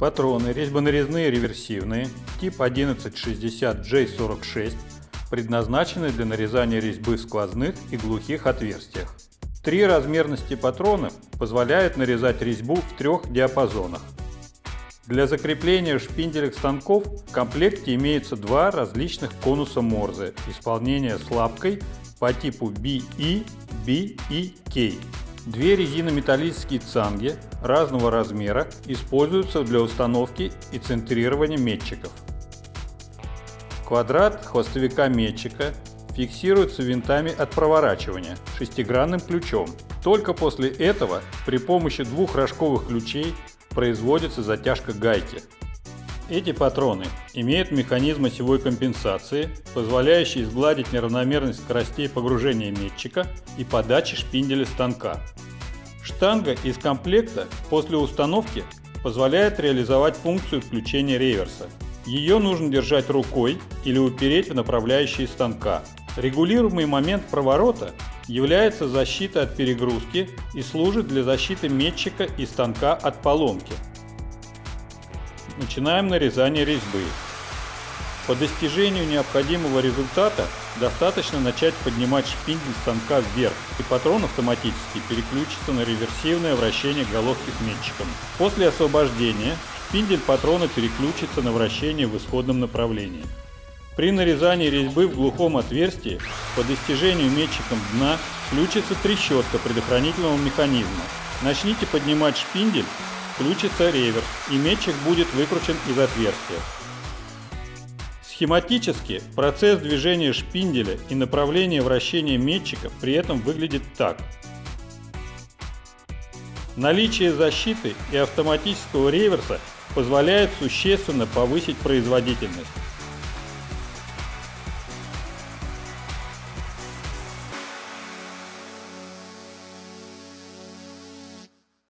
Патроны резьбонарезные реверсивные тип 1160J46 предназначены для нарезания резьбы в сквозных и глухих отверстиях. Три размерности патронов позволяют нарезать резьбу в трех диапазонах. Для закрепления шпинделек станков в комплекте имеются два различных конуса Морзе исполнения с лапкой по типу BE, B и K. Две резинометаллические цанги разного размера используются для установки и центрирования метчиков. Квадрат хвостовика метчика фиксируется винтами от проворачивания шестигранным ключом. Только после этого при помощи двух рожковых ключей производится затяжка гайки. Эти патроны имеют механизм осевой компенсации, позволяющий сгладить неравномерность скоростей погружения метчика и подачи шпинделя станка. Штанга из комплекта после установки позволяет реализовать функцию включения реверса. Ее нужно держать рукой или упереть в направляющие станка. Регулируемый момент проворота является защитой от перегрузки и служит для защиты метчика и станка от поломки. Начинаем нарезание резьбы. По достижению необходимого результата достаточно начать поднимать шпиндель станка вверх, и патрон автоматически переключится на реверсивное вращение головки метчиком. После освобождения шпиндель патрона переключится на вращение в исходном направлении. При нарезании резьбы в глухом отверстии по достижению метчиком дна включится трещотка предохранительного механизма. Начните поднимать шпиндель, включится реверс и метчик будет выкручен из отверстия. Схематически процесс движения шпинделя и направление вращения метчика при этом выглядит так. Наличие защиты и автоматического реверса позволяет существенно повысить производительность.